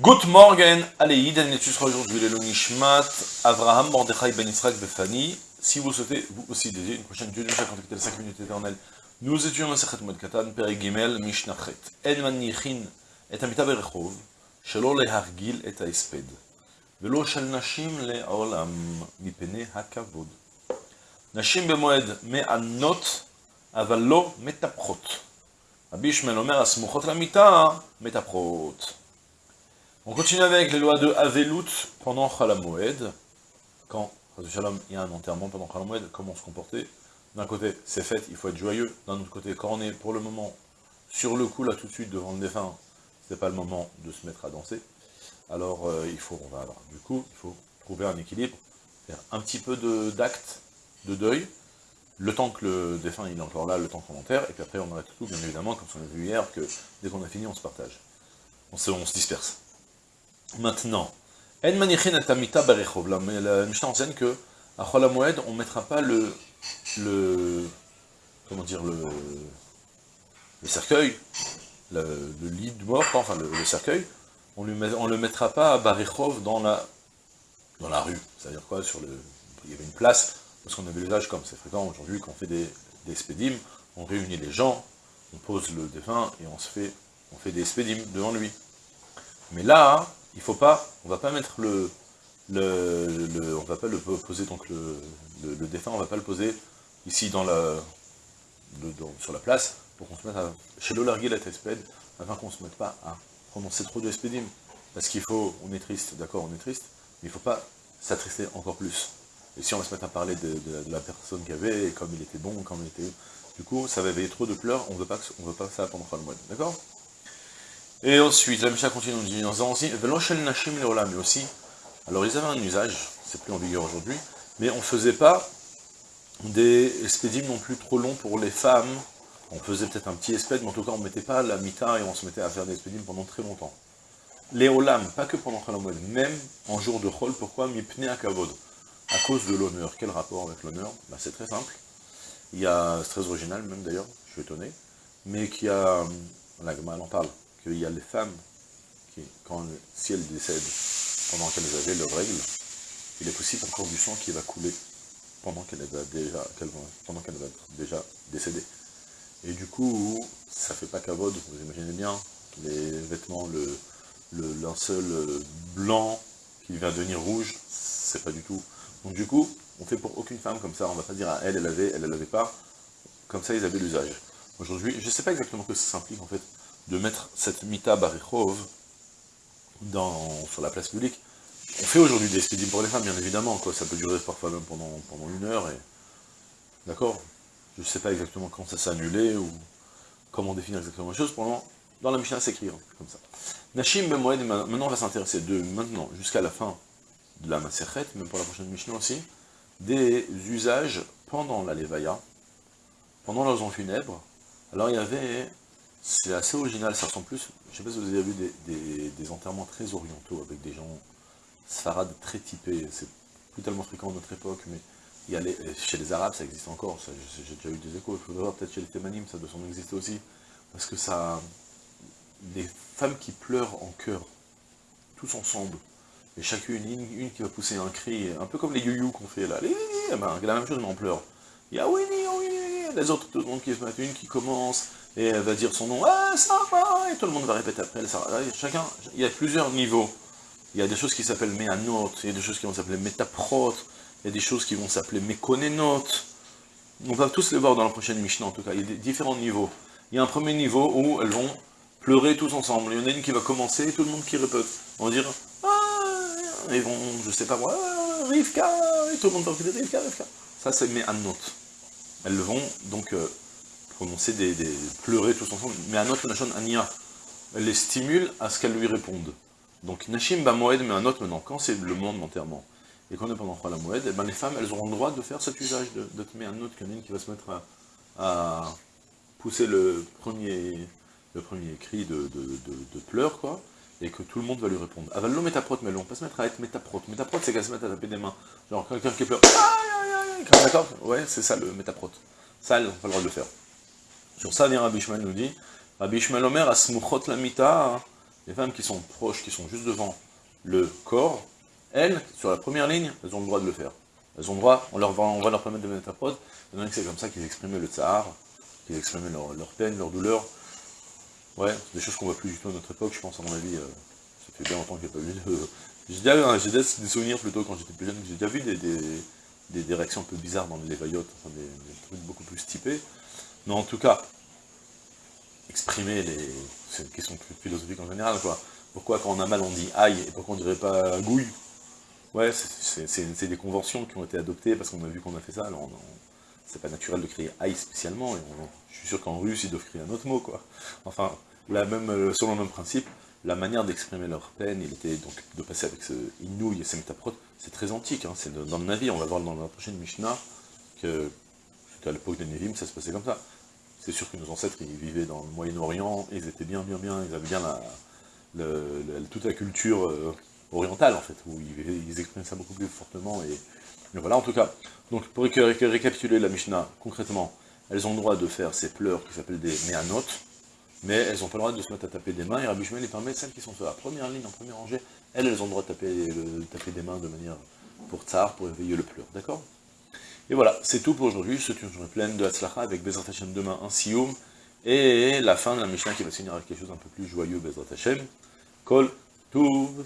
Good morning, allez, Iden l'étude sera aujourd'hui le Nishmat, Avraham, Mordechai, Ben Israq, Befani. Si vous souhaitez, vous aussi, dédier une prochaine étude, chaque contacter les 5 minutes éternelles. Nous étudions le Sechet Moed Katan, Pere Gimel, Mishnachet. En manichin et amita berechov, שלא להרגיל את ההספד, ולא של נשים לעולם, מפני הכבוד. נשים במועד מענות, אבל לא מטפחות. רבי ישמעאל אומר, הסמוכות למיטה, מטפחות. On continue avec les lois de Avelut pendant Chalamoed. Quand il y a un enterrement pendant Chalamoed, comment se comporter? D'un côté, c'est fait, il faut être joyeux. D'un autre côté, quand on est pour le moment sur le coup, là tout de suite, devant le défunt, c'est pas le moment de se mettre à danser. Alors, euh, il faut, on va avoir, du coup, il faut trouver un équilibre, faire un petit peu d'acte de, deuil, le temps que le défunt il est encore là, le temps qu'on enterre, et puis après on arrête tout, bien évidemment, comme on a vu hier, que dès qu'on a fini, on se partage. On se disperse. Maintenant, En manichin atamita barechov, la Mishnah enseigne que à Cholamoed, on ne mettra pas le, le, comment dire, le, le cercueil, le, lit de mort, enfin le, le cercueil, on ne le mettra pas à Barechov dans la, dans la rue. C'est-à-dire quoi sur le, Il y avait une place, parce qu'on avait l'usage comme c'est fréquent aujourd'hui, qu'on fait des, des spédimes, on réunit les gens, on pose le défunt et on se fait, on fait des spédimes devant lui. Mais là, il faut pas, on va pas mettre le, le, le on va pas le poser donc le, le, le, défunt, on va pas le poser ici dans la, sur la place. Pour qu'on se mette à, chez l'olarguer la tespède, afin qu'on se mette pas à prononcer trop de espédim, parce qu'il faut, on est triste, d'accord, on est triste, mais il faut pas s'attrister encore plus. Et si on va se mettre à parler de, la personne qu'il avait, comme il était bon, comme il était, du coup, ça va éveiller trop de pleurs, on veut pas, on veut pas ça pendant le mois, d'accord? Et ensuite, la Mishnah continue, on dit, dans aussi, mais aussi, alors ils avaient un usage, c'est plus en vigueur aujourd'hui, mais on ne faisait pas des espédimes non plus trop longs pour les femmes, on faisait peut-être un petit espède, mais en tout cas on ne mettait pas la mita et on se mettait à faire des espédimes pendant très longtemps. Les olam, pas que pendant Khalamoued, même en jour de Chol, pourquoi Mipne à Kavod À cause de l'honneur. Quel rapport avec l'honneur? Bah, C'est très simple. Il y a, c'est très original même d'ailleurs, je suis étonné, mais qui a, la Gemara en parle, qu'il y a les femmes qui, quand, si elles décèdent pendant qu'elles avaient leurs règles, il est possible encore du sang qui va couler pendant qu'elle va déjà, qu pendant qu'elle va déjà décéder. Et du coup, ça fait pas cavode, vous imaginez bien, les vêtements, le, linceul blanc qui vient devenir rouge, c'est pas du tout. Donc du coup, on fait pour aucune femme comme ça, on va pas dire à elle, elle avait, elle, elle avait pas, comme ça ils avaient l'usage. Aujourd'hui, je sais pas exactement que ça implique en fait, de mettre cette Mita Barichov sur la place publique. On fait aujourd'hui des expédients pour les femmes, bien évidemment, quoi. ça peut durer parfois même pendant, une heure, et... D'accord? Je ne sais pas exactement quand ça s'est annulé, ou comment définir exactement les choses, dans la Mishnah, c'est écrit, hein, comme ça. Nashim Bemoed, maintenant on va s'intéresser de maintenant jusqu'à la fin de la Maserhet, même pour la prochaine Mishnah aussi, des usages pendant la Levaya, pendant leurs funèbres. Alors il y avait c'est assez original, ça ressemble plus, je ne sais pas si vous avez vu des, enterrements très orientaux, avec des gens sfarades très typés, c'est plus tellement fréquent à notre époque, mais il y a les, chez les Arabes ça existe encore, j'ai déjà eu des échos, il faudrait voir peut-être chez les Thémanim, ça doit s'en exister aussi, parce que ça, des femmes qui pleurent en chœur, tous ensemble, et chacune, une, qui va pousser un cri, un peu comme les you qu'on fait là, ben, la même chose mais en pleurs. Il y a oui, oui, les autres, tout le monde qui une qui commence, et elle va dire son nom, ah, et tout le monde va répéter après. Chacun, il y a plusieurs niveaux. Il y a des choses qui s'appellent méanot, il y a des choses qui vont s'appeler métaprot, il y a des choses qui vont s'appeler mékonenot. On va tous les voir dans la prochaine Mishnah, en tout cas, il y a différents niveaux. Il y a un premier niveau où elles vont pleurer tous ensemble. Il y en a une qui va commencer, et tout le monde qui répète. On va dire, ah, ils vont, je sais pas moi, Rivka, et tout le monde va dire Rivka, Rivka. Ça, c'est méanot. Elles vont donc euh, prononcer des, des, pleurer tous ensemble, mais un autre Nashon Ania, elle les stimule à ce qu'elles lui répondent. Donc Nashim Bamoed, mais un autre maintenant, quand c'est le monde d'enterrement, et qu'on est pendant la Moed, eh ben, les femmes, elles auront le droit de faire cet usage, de, de te mettre un autre canine qui va se mettre à, pousser le premier, le premier cri de, de, de, pleurs, quoi, et que tout le monde va lui répondre. Avallo métaprot, mais on va pas se mettre à être métaprot. Métaprot, c'est qu'à se mettre à taper des mains. Genre, quelqu'un qui pleure, d'accord Ouais, c'est ça le métaprot. Ça, elles n'ont pas le droit de le faire. Sur ça, Rabbi Ishmael nous dit, Rabbi Ishmael Omer, Asmuchot la mita, Les femmes qui sont proches, qui sont juste devant le corps, elles, sur la première ligne, elles ont le droit de le faire. Elles ont le droit, on, leur va, on va leur permettre de mettre à prod, c'est comme ça qu'ils exprimaient le tsar, qu'ils exprimaient leur, peine, leur douleur. Ouais, c'est des choses qu'on voit plus du tout à notre époque, je pense, à mon avis, euh, ça fait bien longtemps qu'il n'y a pas eu de... J'ai déjà, j'ai des souvenirs plutôt quand j'étais plus jeune, j'ai déjà vu des, réactions un peu bizarres dans les vaillottes, enfin des, trucs beaucoup plus typés. Mais en tout cas, exprimer les... C'est une question philosophique en général, quoi. Pourquoi quand on a mal on dit aïe, et pourquoi on dirait pas gouille? Ouais, c'est des conventions qui ont été adoptées parce qu'on a vu qu'on a fait ça, alors c'est pas naturel de crier aïe spécialement, je suis sûr qu'en russe ils doivent crier un autre mot, quoi. Enfin, la même, euh, selon le même principe, la manière d'exprimer leur peine, il était donc de passer avec ce Inouï et Semtaprot, c'est très antique, hein, c'est dans le navire, on va voir dans la prochaine Mishnah, que à l'époque des Nevim, ça se passait comme ça. C'est sûr que nos ancêtres, ils vivaient dans le Moyen-Orient, ils étaient bien, bien, bien, ils avaient bien la, toute la culture euh, orientale, en fait, où ils, ils, exprimaient ça beaucoup plus fortement, et, voilà, en tout cas. Donc, pour récapituler la Mishnah, concrètement, elles ont le droit de faire ces pleurs qui s'appellent des méanotes, mais elles n'ont pas le droit de se mettre à taper des mains, et Rabbi Shmuel permet, celles qui sont sur la première ligne, en première rangée, elles, elles ont le droit de taper, des mains de manière pour tsar, pour éveiller le pleur, d'accord? Et voilà, c'est tout pour aujourd'hui, souhaite une journée pleine de Hatzlacha, avec Bezrat Hashem demain, un Sioum, et la fin de la Mishnah qui va se finir avec quelque chose un peu plus joyeux, Bezrat Hashem, Kol Tuv.